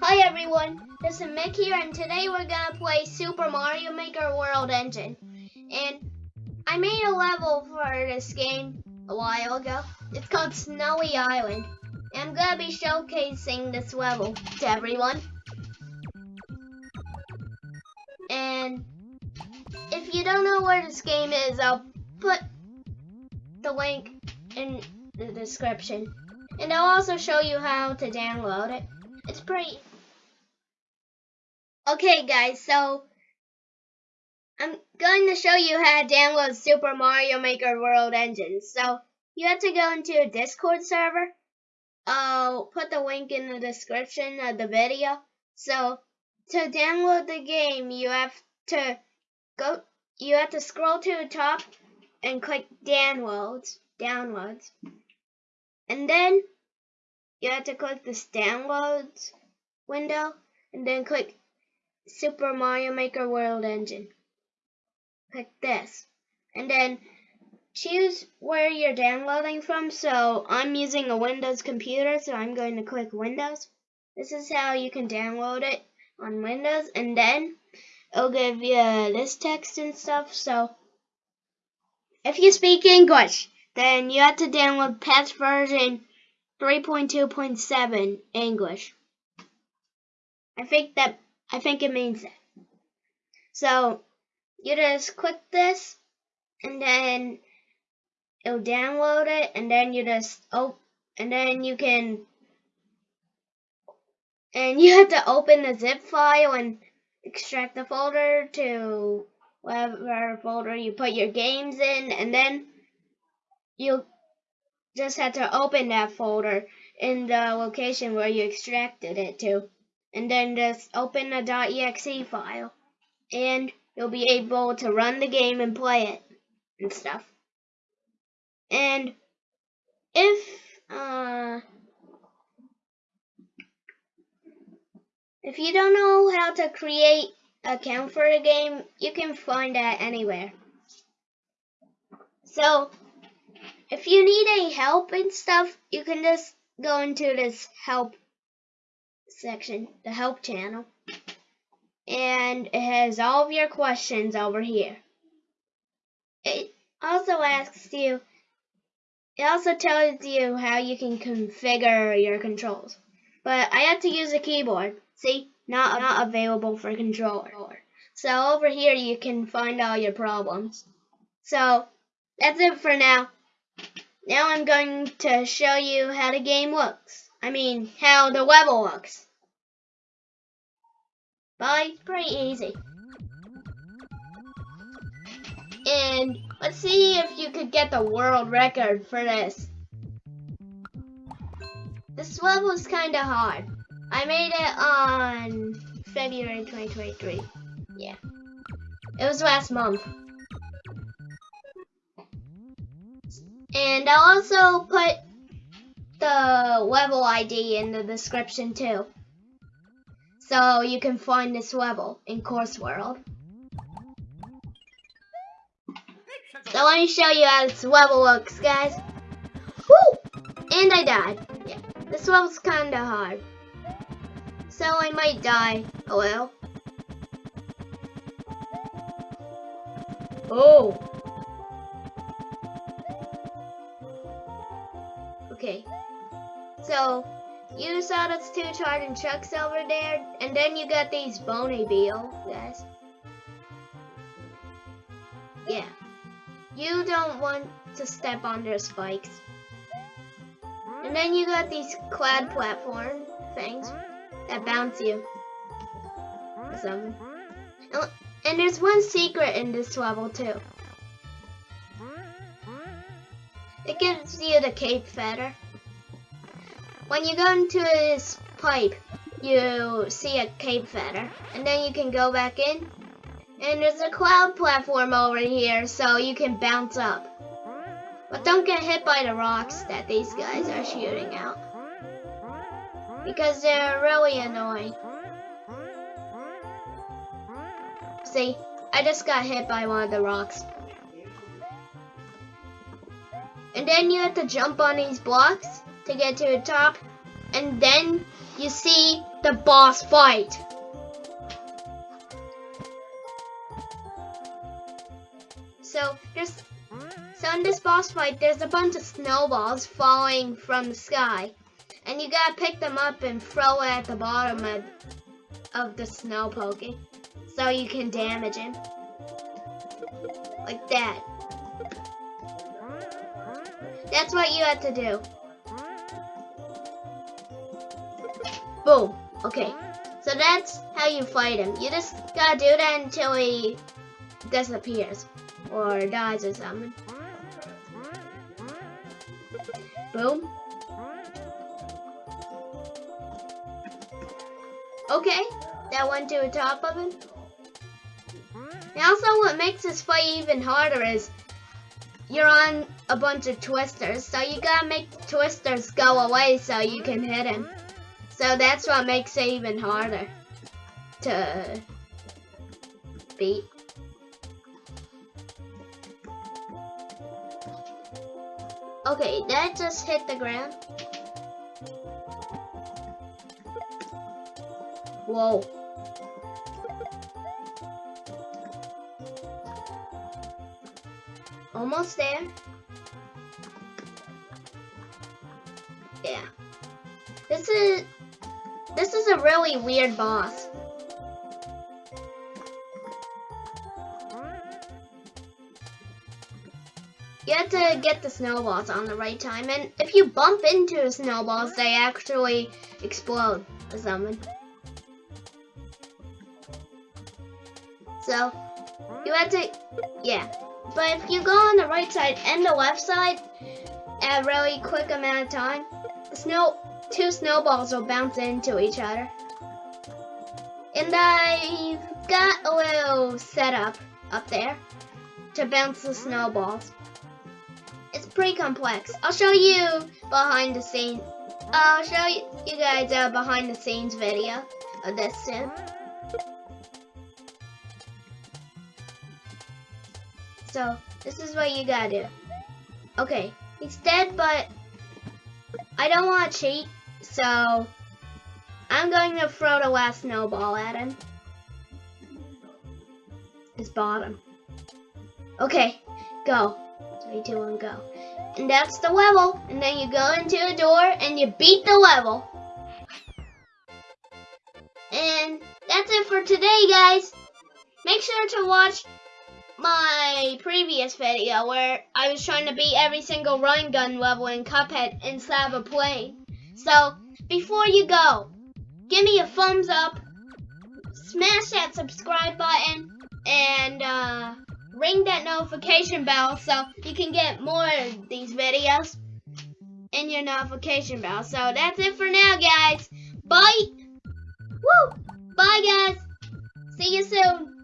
Hi everyone, this is Mick here and today we're gonna play Super Mario Maker World Engine. And I made a level for this game a while ago. It's called Snowy Island. And I'm gonna be showcasing this level to everyone. And if you don't know where this game is, I'll put the link in the description. And I'll also show you how to download it. It's pretty... Okay guys, so I'm going to show you how to download Super Mario Maker World Engine. So you have to go into a Discord server. I'll put the link in the description of the video. So to download the game, you have to go, you have to scroll to the top and click downloads, downloads. And then you have to click this downloads window and then click Super Mario Maker World Engine. Click this. And then choose where you're downloading from. So I'm using a Windows computer, so I'm going to click Windows. This is how you can download it on Windows. And then it'll give you this text and stuff. So if you speak English, then you have to download patch version 3.2.7 English. I think that I think it means that. So you just click this and then it'll download it and then you just oh and then you can and you have to open the zip file and extract the folder to whatever folder you put your games in and then you just have to open that folder in the location where you extracted it to and then just open the .exe file and you'll be able to run the game and play it and stuff. And if uh, if you don't know how to create account for a game, you can find that anywhere. So if you need any help and stuff, you can just go into this help section, the help channel. And it has all of your questions over here. It also asks you, it also tells you how you can configure your controls. But I have to use a keyboard. See, not, not available for controller. So over here you can find all your problems. So that's it for now. Now I'm going to show you how the game looks. I mean, how the level looks. Bye. Pretty easy. And let's see if you could get the world record for this. This level is kind of hard. I made it on February 2023. Yeah. It was last month. And I'll also put the level ID in the description too. So you can find this level in Course World. So let me show you how this level looks, guys. Woo! And I died. Yeah, this level's kinda hard. So I might die a little. Oh! oh. Okay. So, you saw those two charging trucks over there, and then you got these bony beetles, guys. Yeah. You don't want to step on their spikes. And then you got these clad platform things that bounce you. Some. Oh, and there's one secret in this level too. It gives you the cape feather. When you go into this pipe, you see a cape feather, and then you can go back in. And there's a cloud platform over here, so you can bounce up. But don't get hit by the rocks that these guys are shooting out. Because they're really annoying. See, I just got hit by one of the rocks. And then you have to jump on these blocks to get to the top. and then you see the boss fight. So there's so in this boss fight there's a bunch of snowballs falling from the sky. And you gotta pick them up and throw it at the bottom of, of the snow pokey. So you can damage him. Like that. That's what you have to do. Boom. Okay. So that's how you fight him. You just gotta do that until he disappears. Or dies or something. Boom. Okay, that went to the top of him. And also what makes this fight even harder is you're on a bunch of twisters, so you gotta make twisters go away so you can hit him. So that's what makes it even harder to beat. Okay, that just hit the ground. Whoa. Almost there. This is this is a really weird boss. You have to get the snowballs on the right time, and if you bump into the snowballs, they actually explode or something. So, you have to, yeah. But if you go on the right side and the left side at a really quick amount of time, the snow, two snowballs will bounce into each other. And I've got a little setup up there to bounce the snowballs. It's pretty complex. I'll show you behind the scenes. I'll show you, guys a behind the scenes video of this soon. So, this is what you gotta do. Okay, he's dead, but I don't want to cheat, so I'm going to throw the last snowball at him. His bottom. Okay, go. Three, two, one, go. And that's the level. And then you go into a door and you beat the level. And that's it for today, guys. Make sure to watch my previous video where I was trying to beat every single run gun level in Cuphead inside of a plane. So, before you go, give me a thumbs up, smash that subscribe button, and uh, ring that notification bell so you can get more of these videos in your notification bell. So that's it for now, guys. Bye. Woo. Bye, guys. See you soon.